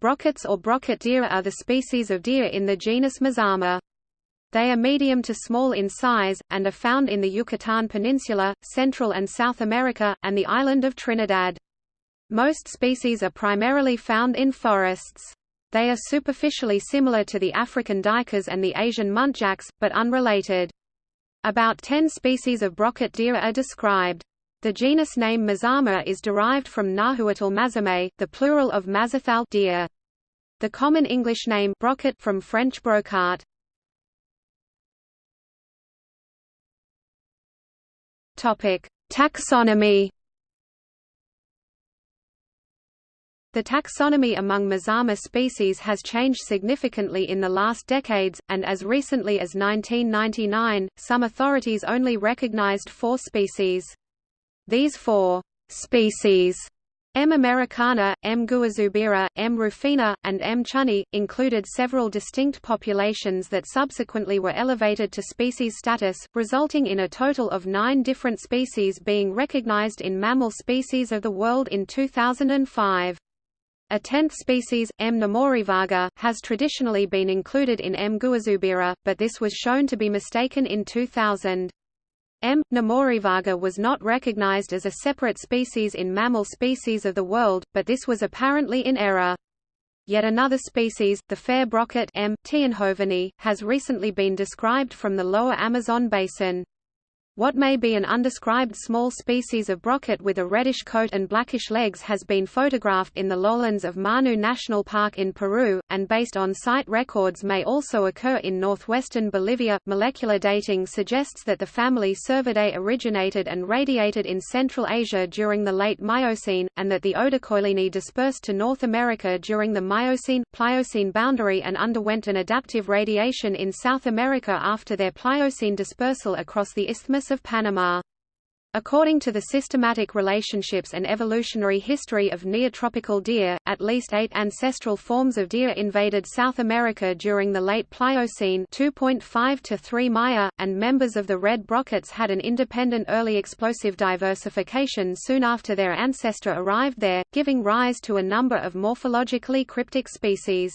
Brockets or brocket deer are the species of deer in the genus Mazama. They are medium to small in size, and are found in the Yucatan Peninsula, Central and South America, and the island of Trinidad. Most species are primarily found in forests. They are superficially similar to the African duikers and the Asian muntjacs, but unrelated. About 10 species of brocket deer are described. The genus name Mazama is derived from Nahuatl mazame, the plural of mazathal deer. The common English name brocket from French brocart. Topic: Taxonomy. The taxonomy among Mazama species has changed significantly in the last decades, and as recently as 1999, some authorities only recognized four species. These four species M. americana, M. gouazoubira, M. rufina, and M. chunyi, included several distinct populations that subsequently were elevated to species status, resulting in a total of nine different species being recognized in mammal species of the world in 2005. A tenth species, M. nemorivaga, has traditionally been included in M. gouazoubira, but this was shown to be mistaken in 2000. M. nemorivaga was not recognized as a separate species in mammal species of the world, but this was apparently in error. Yet another species, the fair brocket M. has recently been described from the lower Amazon basin. What may be an undescribed small species of brocket with a reddish coat and blackish legs has been photographed in the lowlands of Manu National Park in Peru, and based on sight records may also occur in northwestern Bolivia. Molecular dating suggests that the family Cervidae originated and radiated in Central Asia during the late Miocene, and that the Odocoileinae dispersed to North America during the Miocene-Pliocene boundary and underwent an adaptive radiation in South America after their Pliocene dispersal across the Isthmus of Panama. According to the systematic relationships and evolutionary history of neotropical deer, at least eight ancestral forms of deer invaded South America during the late Pliocene 2.5 to 3 Maya, and members of the red brockets had an independent early explosive diversification soon after their ancestor arrived there, giving rise to a number of morphologically cryptic species.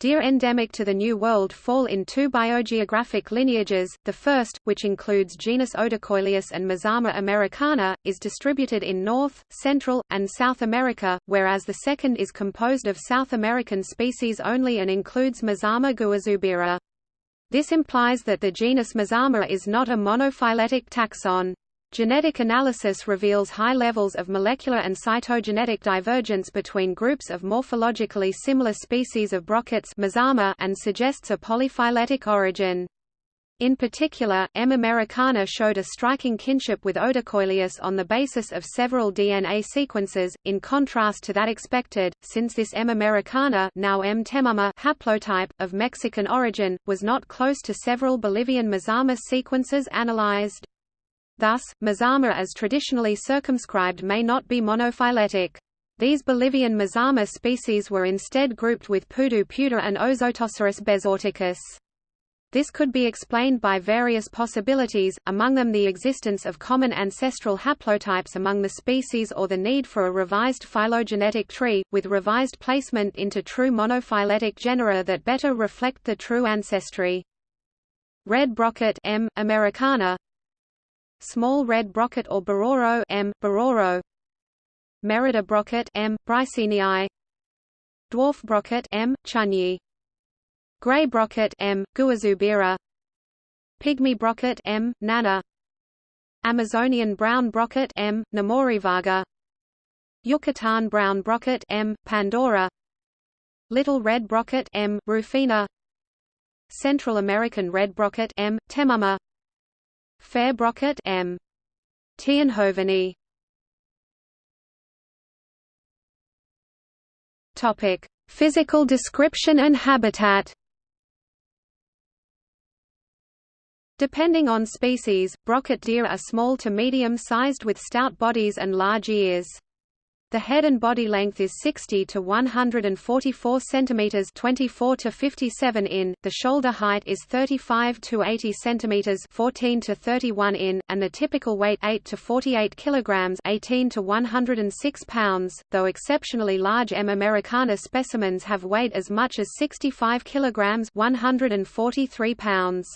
Deer endemic to the New World fall in two biogeographic lineages, the first, which includes genus Odocoileus and Mazama americana, is distributed in North, Central, and South America, whereas the second is composed of South American species only and includes Mazama gouazoubira. This implies that the genus Mazama is not a monophyletic taxon. Genetic analysis reveals high levels of molecular and cytogenetic divergence between groups of morphologically similar species of brockets and suggests a polyphyletic origin. In particular, M. americana showed a striking kinship with Odocoileus on the basis of several DNA sequences, in contrast to that expected, since this M. americana now M. temama haplotype, of Mexican origin, was not close to several Bolivian Mazama sequences analyzed. Thus, Mazama as traditionally circumscribed may not be monophyletic. These Bolivian Mazama species were instead grouped with Pudu puda and Ozotoceros bezoarticus. This could be explained by various possibilities, among them the existence of common ancestral haplotypes among the species or the need for a revised phylogenetic tree, with revised placement into true monophyletic genera that better reflect the true ancestry. Red brocket M. americana Small red brocket or bororo M. bororo Merida brocket M. bricenii Dwarf brocket M. chunyi Gray brocket M. gouazoubira Pygmy brocket M. nana Amazonian brown brocket M. nemorivaga Yucatan brown brocket M. pandora Little red brocket M. rufina Central American red brocket M. temama Fair brocket M. Tienhoveni. Topic: Physical description and habitat. Depending on species, brocket deer are small to medium-sized with stout bodies and large ears. The head and body length is 60 to 144 centimeters, 24 to 57 in. The shoulder height is 35 to 80 centimeters, 14 to 31 in, and the typical weight 8 to 48 kilograms, 18 to 106 pounds. Though exceptionally large M. americana specimens have weighed as much as 65 kilograms, 143 pounds.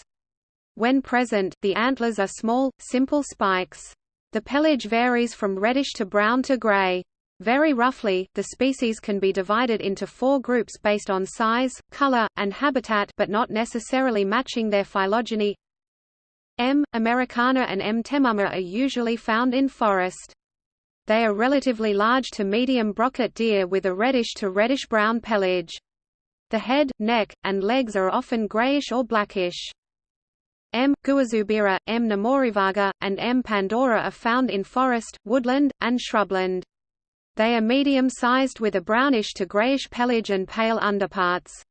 When present, the antlers are small, simple spikes. The pelage varies from reddish to brown to gray. Very roughly, the species can be divided into four groups based on size, color, and habitat but not necessarily matching their phylogeny. M. americana and M. temama are usually found in forest. They are relatively large to medium brocket deer with a reddish to reddish-brown pelage. The head, neck, and legs are often grayish or blackish. M. gouazoubira, M. nemorivaga, and M. pandora are found in forest, woodland, and shrubland. They are medium-sized with a brownish to grayish pelage and pale underparts.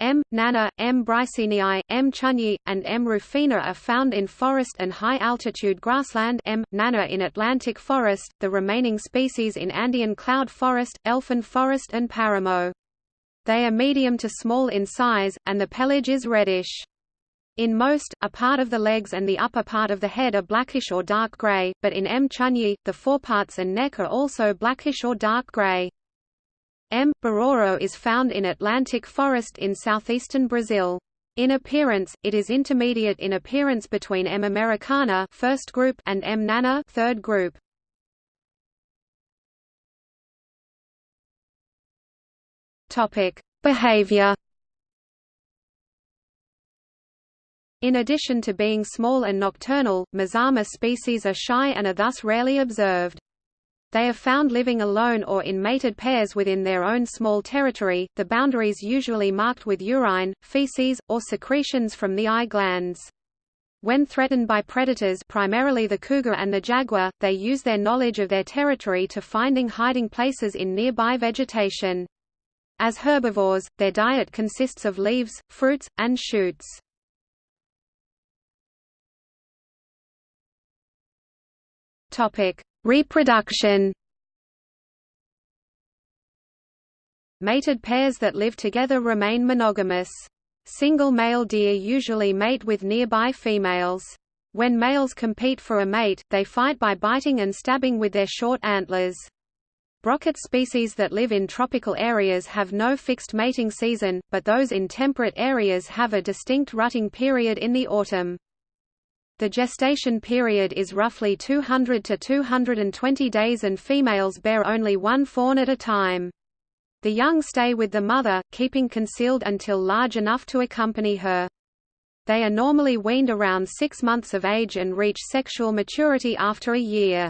M. nana, M. bricenii, M. chunyi, and M. rufina are found in forest and high-altitude grassland M. nana in Atlantic forest, the remaining species in Andean cloud forest, elfin forest and paramo. They are medium to small in size, and the pelage is reddish. In most, a part of the legs and the upper part of the head are blackish or dark gray, but in M. chunyi, the foreparts and neck are also blackish or dark gray. M. bororo is found in Atlantic forest in southeastern Brazil. In appearance, it is intermediate in appearance between M. americana first group and M. nana third group. Topic: Behavior In addition to being small and nocturnal, Mazama species are shy and are thus rarely observed. They are found living alone or in mated pairs within their own small territory, the boundaries usually marked with urine, feces, or secretions from the eye glands. When threatened by predators primarily the cougar and the jaguar, they use their knowledge of their territory to finding hiding places in nearby vegetation. As herbivores, their diet consists of leaves, fruits, and shoots. Topic: Reproduction. Mated pairs that live together remain monogamous. Single male deer usually mate with nearby females. When males compete for a mate, they fight by biting and stabbing with their short antlers. Brocket species that live in tropical areas have no fixed mating season, but those in temperate areas have a distinct rutting period in the autumn. The gestation period is roughly 200 to 220 days and females bear only one fawn at a time. The young stay with the mother, keeping concealed until large enough to accompany her. They are normally weaned around six months of age and reach sexual maturity after a year.